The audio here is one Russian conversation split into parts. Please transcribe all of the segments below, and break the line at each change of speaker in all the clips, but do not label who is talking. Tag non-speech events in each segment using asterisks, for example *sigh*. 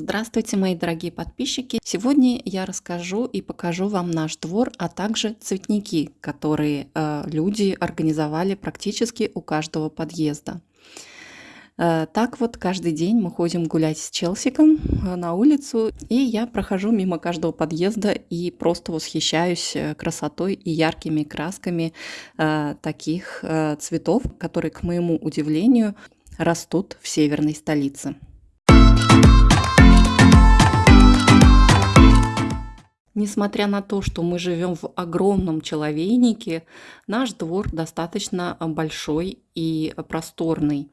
Здравствуйте, мои дорогие подписчики! Сегодня я расскажу и покажу вам наш двор, а также цветники, которые э, люди организовали практически у каждого подъезда. Э, так вот, каждый день мы ходим гулять с Челсиком э, на улицу, и я прохожу мимо каждого подъезда и просто восхищаюсь э, красотой и яркими красками э, таких э, цветов, которые, к моему удивлению, растут в северной столице. Несмотря на то, что мы живем в огромном человейнике, наш двор достаточно большой и просторный.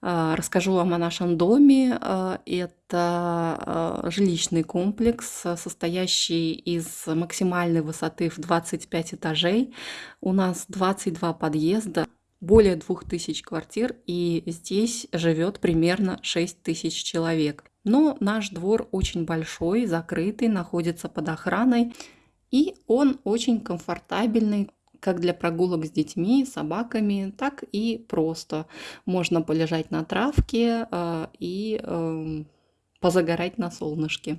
А, расскажу вам о нашем доме. А, это а, жилищный комплекс, состоящий из максимальной высоты в 25 этажей. У нас 22 подъезда, более 2000 квартир, и здесь живет примерно 6000 человек. Но наш двор очень большой, закрытый, находится под охраной, и он очень комфортабельный, как для прогулок с детьми, собаками, так и просто. Можно полежать на травке э, и э, позагорать на солнышке.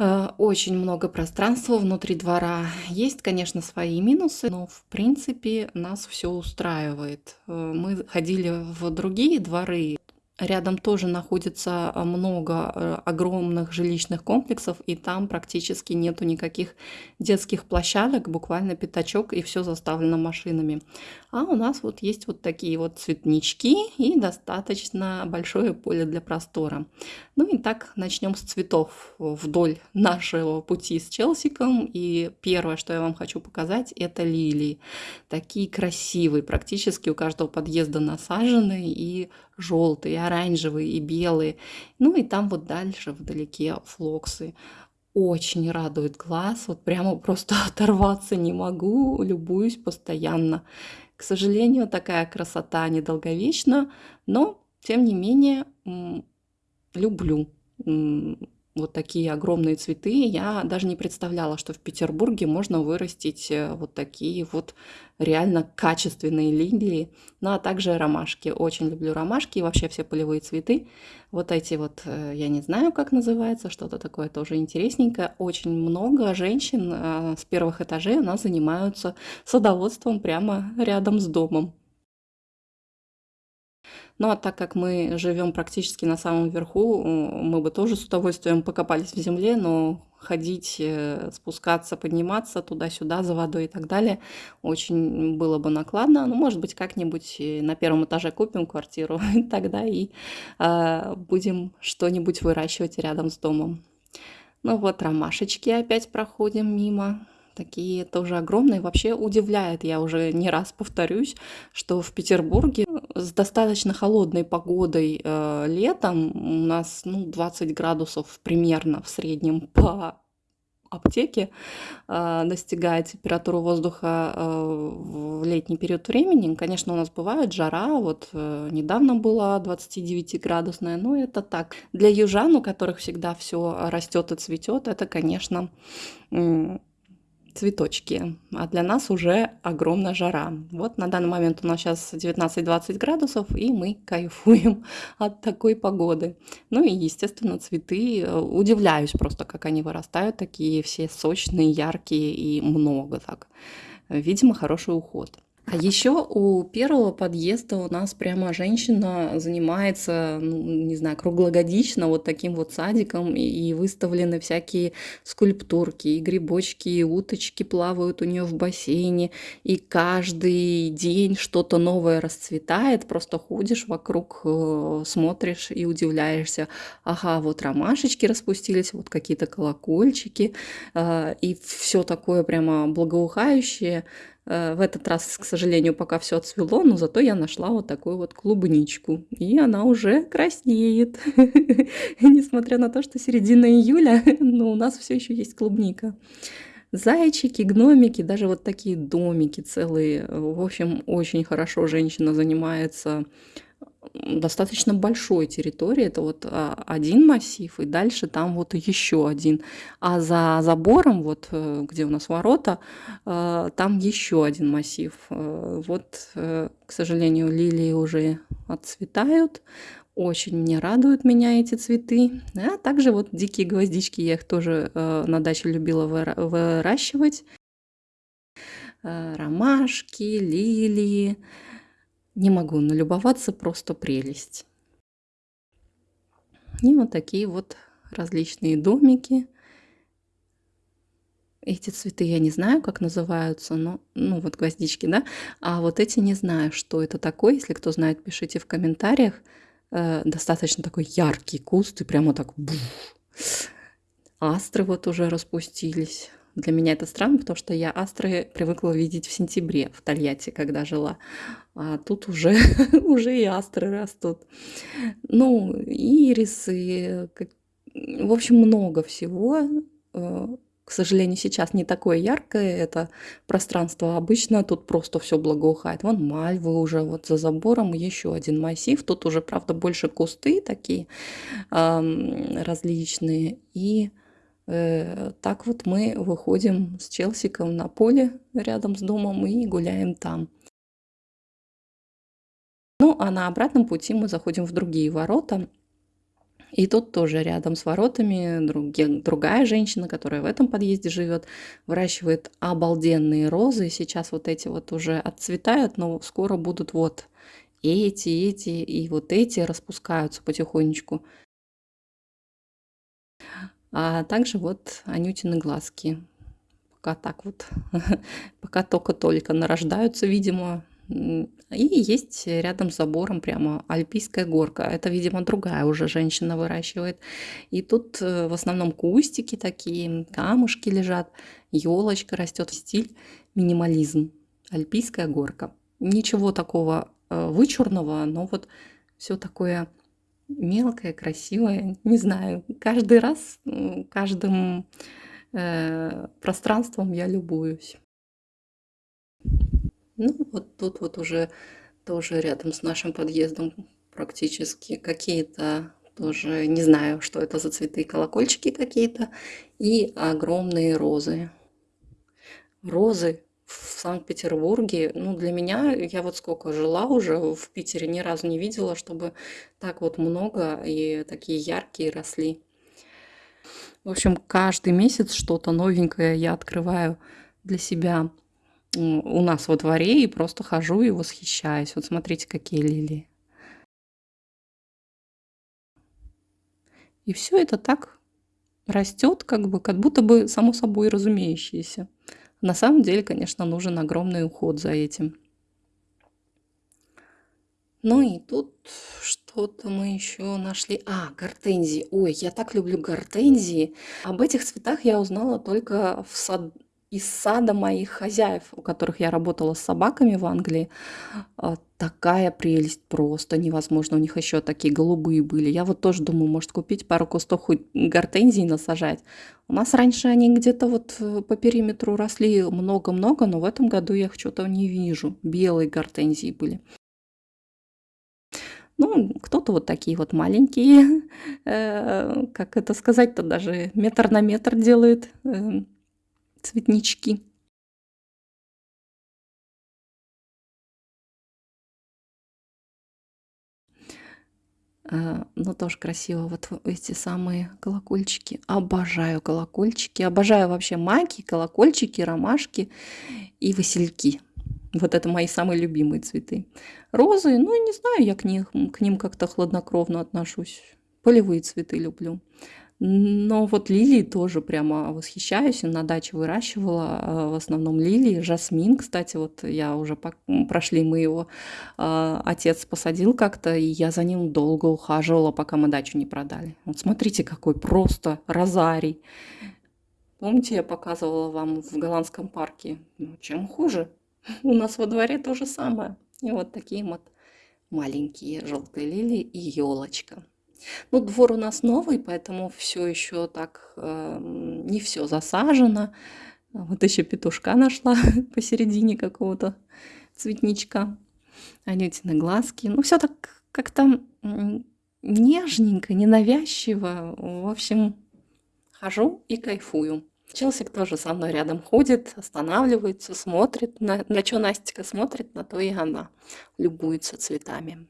Э, очень много пространства внутри двора. Есть, конечно, свои минусы, но в принципе нас все устраивает. Э, мы ходили в другие дворы, Рядом тоже находится а, много э, огромных жилищных комплексов, и там практически нету никаких детских площадок, буквально пятачок, и все заставлено машинами. А у нас вот есть вот такие вот цветнички и достаточно большое поле для простора. Ну и так начнем с цветов вдоль нашего пути с Челсиком. И первое, что я вам хочу показать, это лилии. Такие красивые, практически у каждого подъезда насаженные и желтые, оранжевые, и белые. Ну и там вот дальше вдалеке флоксы. Очень радует глаз, вот прямо просто *laughs* оторваться не могу, любуюсь постоянно. К сожалению, такая красота недолговечна, но тем не менее люблю вот такие огромные цветы. Я даже не представляла, что в Петербурге можно вырастить э, вот такие вот реально качественные лилии. Ну а также ромашки. Очень люблю ромашки и вообще все полевые цветы. Вот эти вот, э, я не знаю, как называется, что-то такое тоже интересненькое. Очень много женщин э, с первых этажей у нас занимаются садоводством прямо рядом с домом. Ну а так как мы живем практически на самом верху, мы бы тоже с удовольствием покопались в земле, но ходить, э, спускаться, подниматься туда-сюда за водой и так далее очень было бы накладно. Ну, может быть, как-нибудь на первом этаже купим квартиру, *laughs* тогда и э, будем что-нибудь выращивать рядом с домом. Ну вот, ромашечки опять проходим мимо такие тоже огромные. Вообще удивляет, я уже не раз повторюсь, что в Петербурге с достаточно холодной погодой э, летом у нас ну, 20 градусов примерно в среднем по аптеке э, достигает температура воздуха э, в летний период времени. Конечно, у нас бывает жара, вот э, недавно была 29-градусная, но это так. Для южан, у которых всегда все растет и цветет, это, конечно, цветочки, а для нас уже огромная жара. Вот на данный момент у нас сейчас 19-20 градусов, и мы кайфуем *laughs* от такой погоды. Ну и, естественно, цветы, удивляюсь просто, как они вырастают, такие все сочные, яркие и много так. Видимо, хороший уход. А еще у первого подъезда у нас прямо женщина занимается, ну, не знаю, круглогодично вот таким вот садиком, и выставлены всякие скульптурки, и грибочки, и уточки плавают у нее в бассейне, и каждый день что-то новое расцветает, просто ходишь вокруг, э, смотришь и удивляешься. Ага, вот ромашечки распустились, вот какие-то колокольчики, э, и все такое прямо благоухающее, в этот раз, к сожалению, пока все отцвело, но зато я нашла вот такую вот клубничку. И она уже краснеет. *laughs* Несмотря на то, что середина июля, *laughs* но у нас все еще есть клубника. Зайчики, гномики, даже вот такие домики целые. В общем, очень хорошо женщина занимается достаточно большой территории. Это вот а, один массив, и дальше там вот еще один. А за забором, вот э, где у нас ворота, э, там еще один массив. Э, вот, к сожалению, лилии уже отцветают. Очень мне радуют меня эти цветы. А также вот дикие гвоздички, я их тоже на даче любила выращивать. Ромашки, лилии. Не могу налюбоваться, просто прелесть. И вот такие вот различные домики. Эти цветы я не знаю, как называются, но, ну вот гвоздички, да, а вот эти не знаю, что это такое. Если кто знает, пишите в комментариях. Э, достаточно такой яркий куст и прямо так бух. Астры вот уже распустились. Для меня это странно, потому что я астры привыкла видеть в сентябре в Тольятти, когда жила. А тут уже, *laughs* уже и астры растут. Ну, ирисы, в общем, много всего. Э, к сожалению, сейчас не такое яркое это пространство. Обычно тут просто все благоухает. Вон мальвы уже вот за забором, еще один массив. Тут уже, правда, больше кусты такие различные. И так вот мы выходим с Челсиком на поле рядом с домом и гуляем там. Ну, а на обратном пути мы заходим в другие ворота. И тут тоже рядом с воротами други, другая женщина, которая в этом подъезде живет, выращивает обалденные розы. Сейчас вот эти вот уже отцветают, но скоро будут вот эти, эти и вот эти распускаются потихонечку. А также вот Анютины глазки. Пока так вот, *laughs* пока только-только нарождаются, видимо, и есть рядом с забором прямо альпийская горка. Это, видимо, другая уже женщина выращивает. И тут э, в основном кустики такие, камушки лежат, елочка растет. Стиль минимализм. Альпийская горка. Ничего такого э, вычурного, но вот все такое мелкое, красивое. Не знаю, каждый раз, каждым э, пространством я любуюсь. Ну, вот тут вот уже тоже рядом с нашим подъездом практически какие-то тоже, не знаю, что это за цветы, колокольчики какие-то и огромные розы. Розы в Санкт-Петербурге, ну, для меня, я вот сколько жила уже в Питере, ни разу не видела, чтобы так вот много и такие яркие росли. В общем, каждый месяц что-то новенькое я открываю для себя у нас во дворе и просто хожу и восхищаюсь. Вот смотрите, какие лилии. И все это так растет, как бы, как будто бы само собой разумеющееся. На самом деле, конечно, нужен огромный уход за этим. Ну и тут что-то мы еще нашли. А, гортензии. Ой, я так люблю гортензии. Об этих цветах я узнала только в сад из сада моих хозяев, у которых я работала с собаками в Англии. А, такая прелесть просто невозможно. У них еще такие голубые были. Я вот тоже думаю, может купить пару кустов хоть гортензий насажать. У нас раньше они где-то вот э, по периметру росли много-много, но в этом году я их что-то не вижу. Белые гортензии были. Ну, кто-то вот такие вот маленькие, *laughs* э, как это сказать-то, даже метр на метр делает. Э, цветнички А, ну, тоже красиво. Вот эти самые колокольчики. Обожаю колокольчики. Обожаю вообще маки, колокольчики, ромашки и васильки. Вот это мои самые любимые цветы. Розы, ну, не знаю, я к, них, к ним как-то хладнокровно отношусь. Полевые цветы люблю. Но вот лилии тоже прямо восхищаюсь. На даче выращивала а, в основном лилии. Жасмин, кстати, вот я уже прошли мы его. А, отец посадил как-то, и я за ним долго ухаживала, пока мы дачу не продали. Вот смотрите, какой просто розарий. Помните, я показывала вам в голландском парке? Ну, чем хуже? *laughs* У нас во дворе то же самое. И вот такие вот маленькие желтые лилии и елочка. Ну, двор у нас новый, поэтому все еще так э, не все засажено. Вот еще петушка нашла *laughs* посередине какого-то цветничка. Анютины глазки. Ну, все так как-то нежненько, ненавязчиво. В общем, хожу и кайфую. Челсик тоже со мной рядом ходит, останавливается, смотрит. На, на что Настя смотрит, на то и она любуется цветами.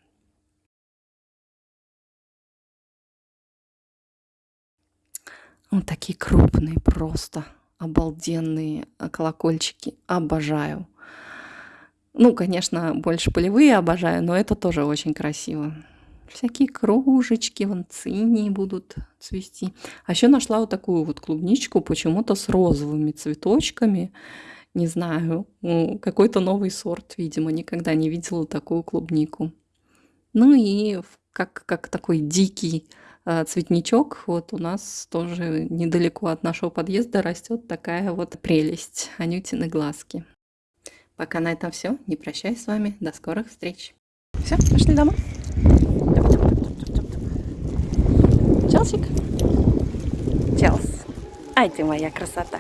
Вот такие крупные просто, обалденные а, колокольчики. Обожаю. Ну, конечно, больше полевые обожаю, но это тоже очень красиво. Всякие кружечки, вон цинии будут цвести. А еще нашла вот такую вот клубничку почему-то с розовыми цветочками. Не знаю, какой-то новый сорт, видимо, никогда не видела такую клубнику. Ну и как, как такой дикий э, цветничок, вот у нас тоже недалеко от нашего подъезда растет такая вот прелесть, анютины глазки. Пока на этом все. Не прощаюсь с вами. До скорых встреч. Все, пошли домой. Челсик. Челс. Ай ты моя красота.